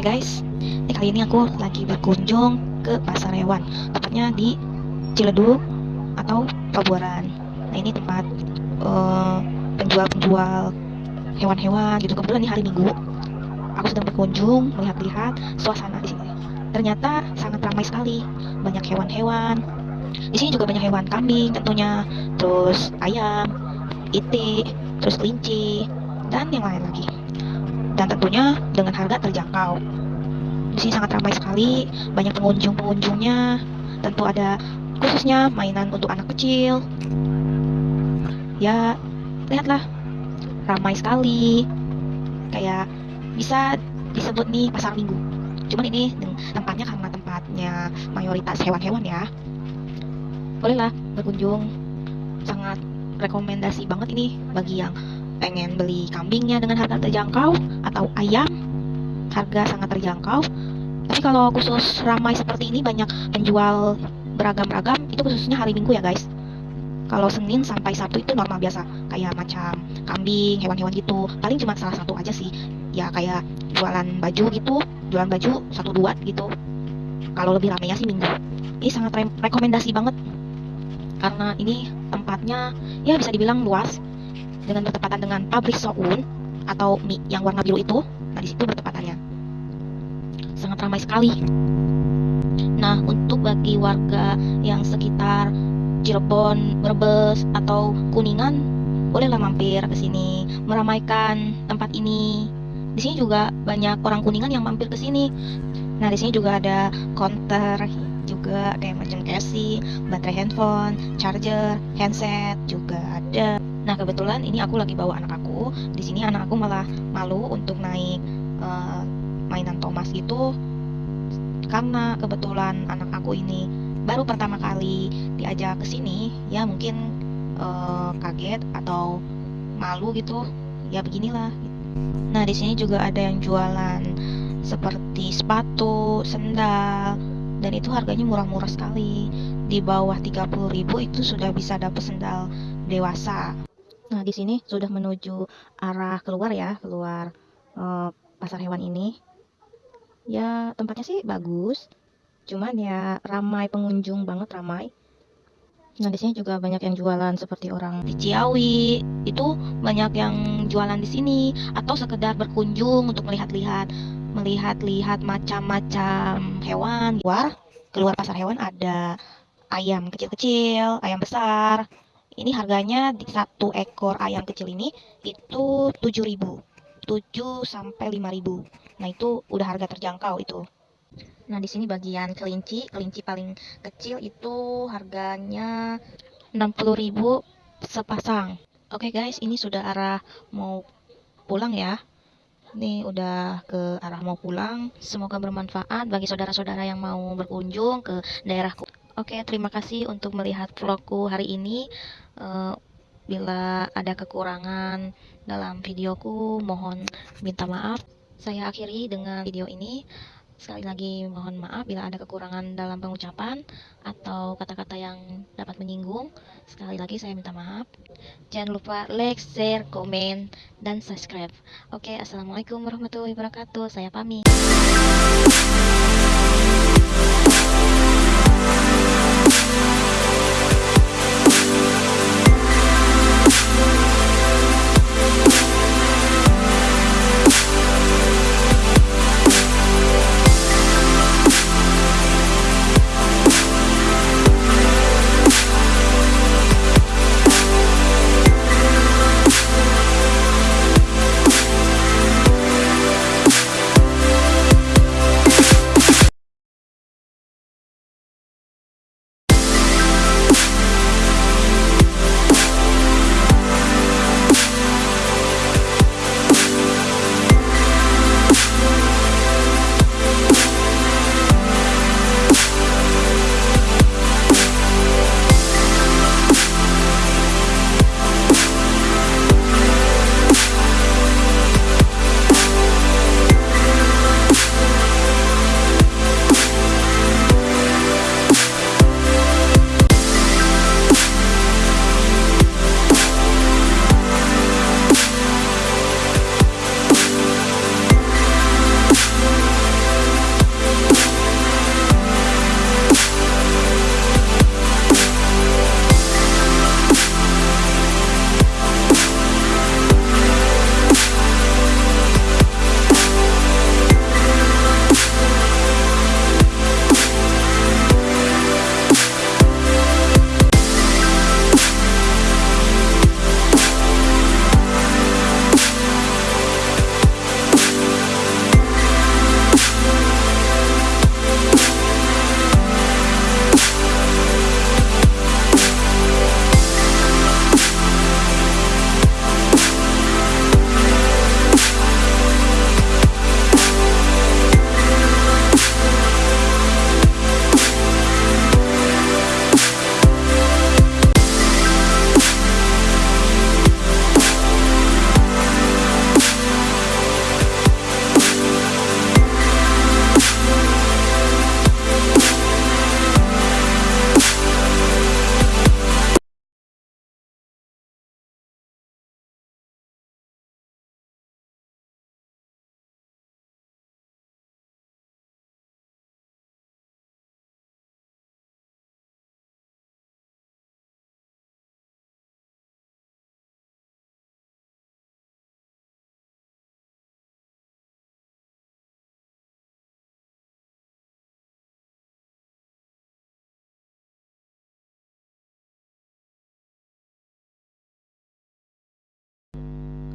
Oke guys, ini kali ini aku lagi berkunjung ke pasar hewan, tepatnya di Ciledug atau Pabuaran. Nah ini tempat uh, penjual-penjual hewan-hewan gitu. Kebetulan ini hari Minggu, aku sedang berkunjung melihat-lihat suasana di sini. Ternyata sangat ramai sekali, banyak hewan-hewan. Di sini juga banyak hewan kambing tentunya, terus ayam, itik, terus kelinci, dan yang lain lagi dan tentunya dengan harga terjangkau. Di sini sangat ramai sekali, banyak pengunjung-pengunjungnya. Tentu ada khususnya mainan untuk anak kecil. Ya, lihatlah, ramai sekali. Kayak bisa disebut nih pasar minggu. Cuman ini tempatnya karena tempatnya mayoritas hewan-hewan ya. Bolehlah berkunjung. Sangat rekomendasi banget ini bagi yang pengen beli kambingnya dengan harga terjangkau atau ayam harga sangat terjangkau. Tapi kalau khusus ramai seperti ini banyak penjual beragam-ragam itu khususnya hari minggu ya guys. Kalau Senin sampai Sabtu itu normal biasa kayak macam kambing hewan-hewan gitu. Paling cuma salah satu aja sih. Ya kayak jualan baju gitu jualan baju satu dua gitu. Kalau lebih ramainya sih minggu. Ini sangat re rekomendasi banget. Karena ini tempatnya ya bisa dibilang luas dengan bertepatan dengan pabrik Soun atau mie yang warna biru itu. Nah, di situ bertepatannya. Sangat ramai sekali. Nah, untuk bagi warga yang sekitar Cirebon, Brebes, atau Kuningan, bolehlah mampir ke sini, meramaikan tempat ini. Di sini juga banyak orang Kuningan yang mampir ke sini. Nah, di sini juga ada counter juga kayak macam casing, baterai handphone, charger, handset juga ada. Nah kebetulan ini aku lagi bawa anak aku. Di sini anak aku malah malu untuk naik uh, mainan Thomas gitu karena kebetulan anak aku ini baru pertama kali diajak ke sini ya mungkin uh, kaget atau malu gitu. Ya beginilah. Nah di sini juga ada yang jualan seperti sepatu sendal dan itu harganya murah-murah sekali. Di bawah 30.000 itu sudah bisa dapat sendal dewasa Nah, di sini sudah menuju arah keluar ya, keluar uh, pasar hewan ini. Ya, tempatnya sih bagus. Cuman ya ramai pengunjung banget, ramai. Nah, di sini juga banyak yang jualan seperti orang di Ciawi. Itu banyak yang jualan di sini atau sekedar berkunjung untuk melihat-lihat melihat-lihat macam-macam hewan. Keluar, keluar pasar hewan ada ayam kecil-kecil, ayam besar, ini harganya di satu ekor ayam kecil ini itu 7000 7 sampai 5000 nah itu udah harga terjangkau itu. Nah di sini bagian kelinci kelinci paling kecil itu harganya 60000 sepasang. Oke okay guys ini sudah arah mau pulang ya. Ini udah ke arah mau pulang. Semoga bermanfaat bagi saudara-saudara yang mau berkunjung ke daerahku. Oke, terima kasih untuk melihat vlogku hari ini. Uh, bila ada kekurangan dalam videoku, mohon minta maaf. Saya akhiri dengan video ini. Sekali lagi mohon maaf bila ada kekurangan dalam pengucapan atau kata-kata yang dapat menyinggung. Sekali lagi saya minta maaf. Jangan lupa like, share, komen, dan subscribe. Oke, Assalamualaikum warahmatullahi wabarakatuh. Saya pamit.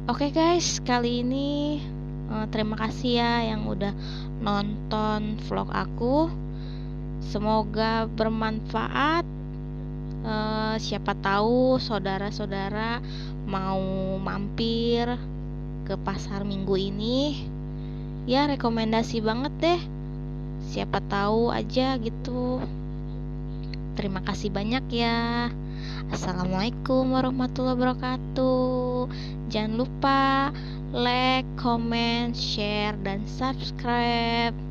Oke guys, kali ini uh, terima kasih ya yang udah nonton vlog aku. Semoga bermanfaat. Uh, siapa tahu saudara-saudara mau mampir ke pasar minggu ini. Ya rekomendasi banget deh. Siapa tahu aja gitu. Terima kasih banyak ya. Assalamualaikum warahmatullahi wabarakatuh. Jangan lupa like, comment, share, dan subscribe.